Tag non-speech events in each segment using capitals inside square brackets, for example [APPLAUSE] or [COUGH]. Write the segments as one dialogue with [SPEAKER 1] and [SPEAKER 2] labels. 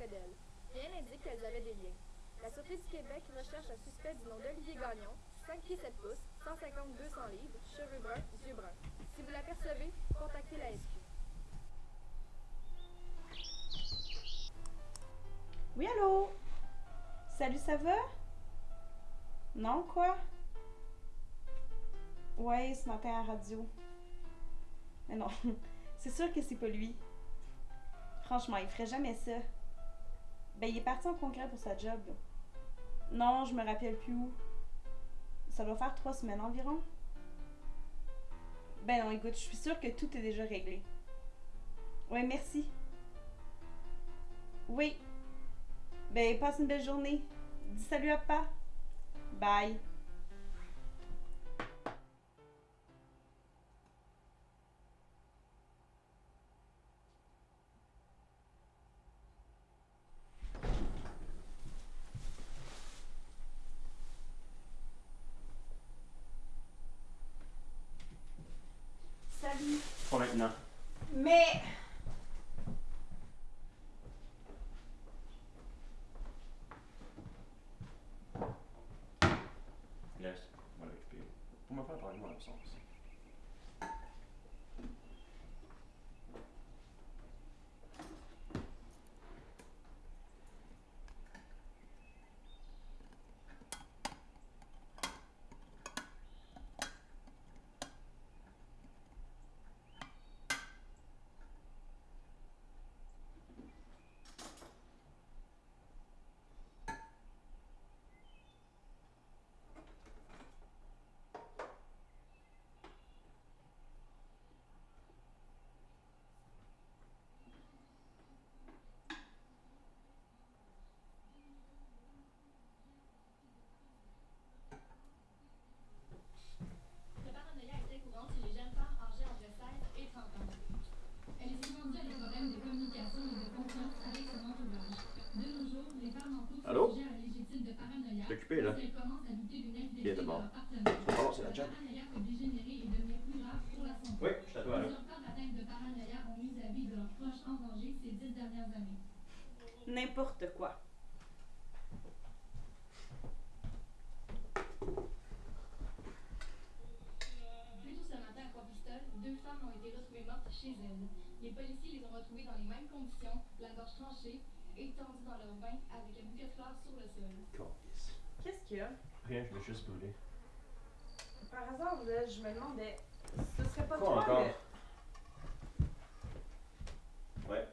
[SPEAKER 1] Rien n'indique qu'elles avaient des liens. La Sûreté du Québec recherche un suspect du nom d'Olivier Gagnon, 5 pieds 7 pouces, 150-200 livres, cheveux bruns, yeux bruns. Si vous l'apercevez, contactez la SQ.
[SPEAKER 2] Oui, allô? Salut, ça va? Non, quoi? Ouais, ce matin à radio. Mais non, [LAUGHS] c'est sûr que c'est pas lui. Franchement, il ferait jamais ça. Ben, il est parti en congrès pour sa job. Non, je me rappelle plus où. Ça doit faire trois semaines environ. Ben non, écoute, je suis sûre que tout est déjà réglé. Ouais, merci. Oui. Ben, passe une belle journée. Dis salut à papa. Bye.
[SPEAKER 3] Pour me faire parler, moi, l'absence.
[SPEAKER 4] Le paranoïa est très courant chez les jeunes femmes âgées entre 16 et 30 ans. Elle est souvent due à des problèmes de communication et de confiance avec son entourage. De nos jours, les femmes en couple
[SPEAKER 3] Allô?
[SPEAKER 4] sont sujets à un légitime de paranoïa.
[SPEAKER 3] Je suis occupé, là.
[SPEAKER 4] Parce qu'elles commencent à douter d'une
[SPEAKER 3] Qui est
[SPEAKER 4] infidélité de
[SPEAKER 3] d'abord?
[SPEAKER 4] leur partenaire.
[SPEAKER 3] C'est pas bon, c'est la
[SPEAKER 4] Le
[SPEAKER 3] job.
[SPEAKER 4] paranoïa peut dégénérer et devenir plus grave pour la santé.
[SPEAKER 3] Oui, je suis à toi, là.
[SPEAKER 4] Plusieurs femmes atteintes de paranoïa ont mis la vie de leurs proches en danger ces dix dernières années.
[SPEAKER 2] N'importe quoi.
[SPEAKER 4] Plus tôt ce matin à Compostelle, deux femmes ont été retrouvées mortes chez elles. Les policiers les ont retrouvées dans les mêmes conditions, la gorge tranchée, étendues dans leur bain avec un bouquet de fleurs sur le sol.
[SPEAKER 2] Qu'est-ce qu'il y a?
[SPEAKER 3] Rien, je veux juste brûler.
[SPEAKER 2] Par hasard, là, je me demandais. Ce serait pas
[SPEAKER 3] Quoi
[SPEAKER 2] toi
[SPEAKER 3] encore?
[SPEAKER 2] le-
[SPEAKER 3] Ouais.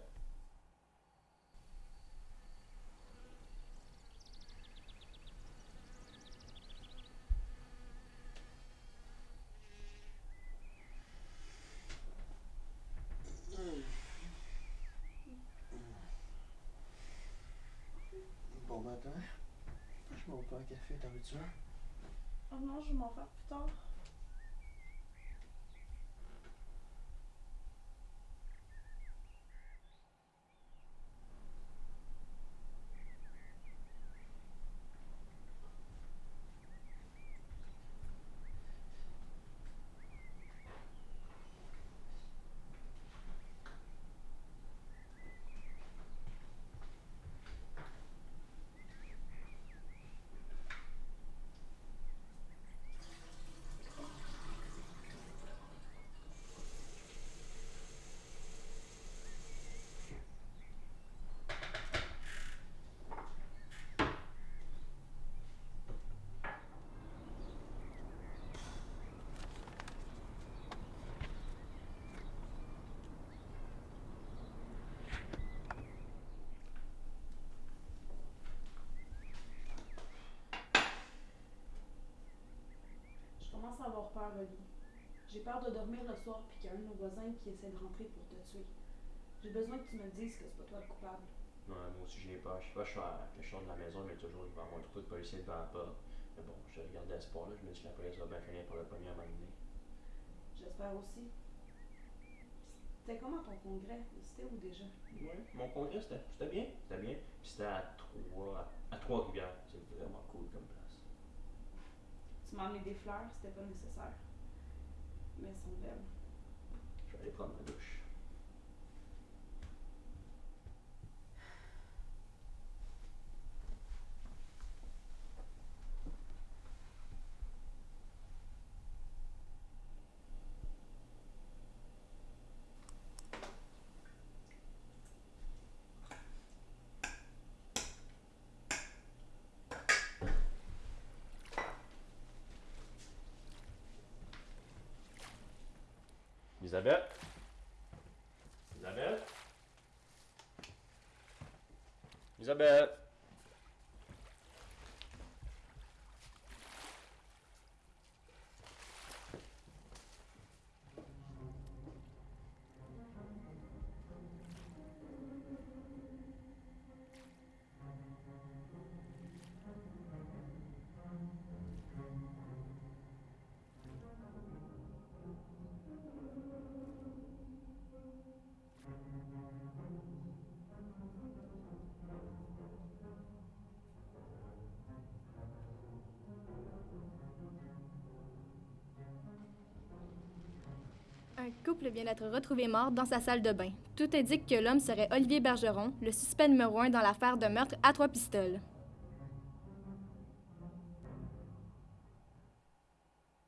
[SPEAKER 5] Bon matin. Je m'en pas un café, t'en veux-tu un?
[SPEAKER 2] Oh non, je m'en faire plus tard. Je commence à. J'ai peur de dormir le soir puis qu'il y a un de nos voisins qui essaie de rentrer pour te tuer. J'ai besoin que tu me dises que c'est pas toi le coupable.
[SPEAKER 3] Ouais, moi aussi j'ai peur. Je sais pas, je suis à je sors de la maison, mais toujours il va y avoir un trou de policiers devant la porte. Mais bon, je regardais espoir là, je me dis que la police va bien finir pour le premier à m'amener.
[SPEAKER 2] J'espère aussi. C'était comment ton congrès? C'était où déjà?
[SPEAKER 3] Ouais, mon congrès c'était c'était bien, c'était bien. Puis c'était à trois à Trois-Rivières. C'est vraiment cool comme place.
[SPEAKER 2] Tu m'as amené des fleurs, c'était pas nécessaire. Mais elles sont belles.
[SPEAKER 3] Je Zabier. Zabier. Zabier.
[SPEAKER 4] Un couple vient d'être retrouvé mort dans sa salle de bain. Tout indique que l'homme serait Olivier Bergeron, le suspect numéro un dans l'affaire de meurtre à trois pistoles.